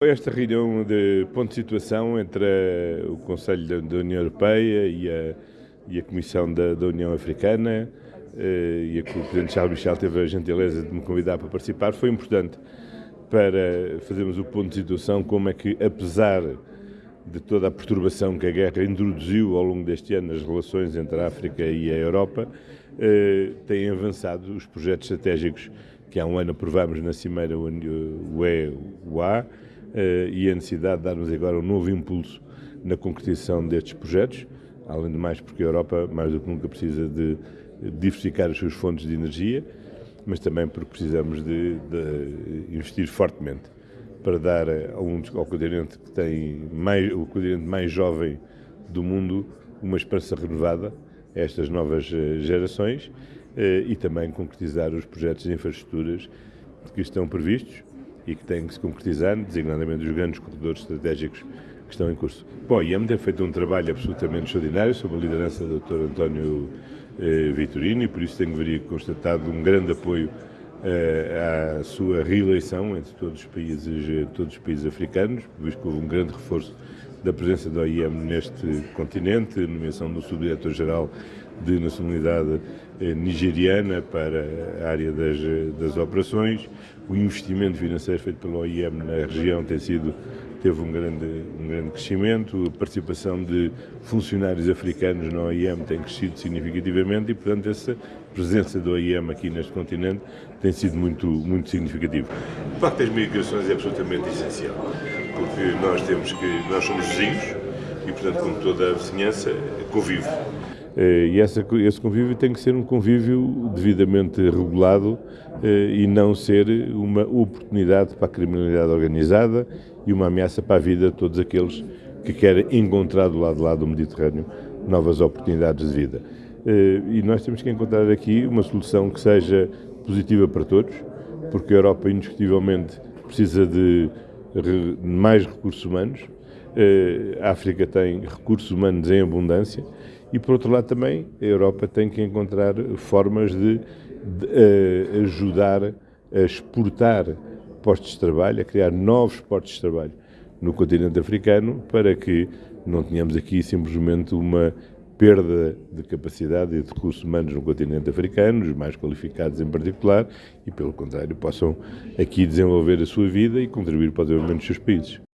Esta reunião de ponto de situação entre o Conselho da União Europeia e a, e a Comissão da, da, União Africana eh, e a que o Presidente Charles Michel teve a gentileza de me convidar para participar. Foi importante para fazermos o ponto de situação como é que, apesar de toda a perturbação que a guerra introduziu ao longo deste ano nas relações entre a África e a Europa, eh, têm avançado os projetos estratégicos que há um ano aprovamos na Cimeira UE-UA e a necessidade de darmos agora um novo impulso na concretização destes projetos, além de mais porque a Europa, mais do que nunca, precisa de diversificar as suas fontes de energia, mas também porque precisamos de, de investir fortemente para dar ao, ao continente que tem mais, o continente mais jovem do mundo uma esperança renovada a estas novas eh, gerações eh, e também concretizar os projetos de infraestruturas que estão previstos e que têm que se concretizar, designadamente os grandes corredores estratégicos que estão em curso. Bom, a IEM tem feito um trabalho absolutamente extraordinário sob a liderança do Dr. António eh, Vitorino e por isso tenho constatado um grande apoio à sua reeleição entre todos os países, todos os países africanos, visto que houve um grande reforço da presença da OIM neste continente, nomeação do subdiretor-geral de nacionalidade eh, nigeriana para a área das, das operações. O investimento financeiro feito pela OIM na região tem sido teve um grande, um grande crescimento, a participação de funcionários africanos na OIM tem crescido significativamente e, portanto, essa presença da OIM aqui neste continente tem sido muito, muito significativa. O Pacto das Migrações é absolutamente essencial, porque nós temos que, nós somos vizinhos e, portanto, como toda a vizinhança, convive. Eh, e essa, esse convívio tem que ser um convívio devidamente regulado eh, e não ser uma oportunidade para a criminalidade organizada e uma ameaça para a vida de todos aqueles que querem encontrar do lado lá do Mediterrâneo novas oportunidades de vida. Eh, e nós temos que encontrar aqui uma solução que seja positiva para todos, porque a Europa, indiscutivelmente, precisa de mais recursos humanos, a África tem recursos humanos em abundância e, por outro lado, também a Europa tem que encontrar formas de, de uh, ajudar a exportar postos de trabalho, a criar novos postos de trabalho no continente africano, para que não tenhamos aqui simplesmente uma perda de capacidade e de recursos humanos no continente africano, os mais qualificados em particular, e pelo contrário possam aqui desenvolver a sua vida e contribuir para o desenvolvimento dos seus países.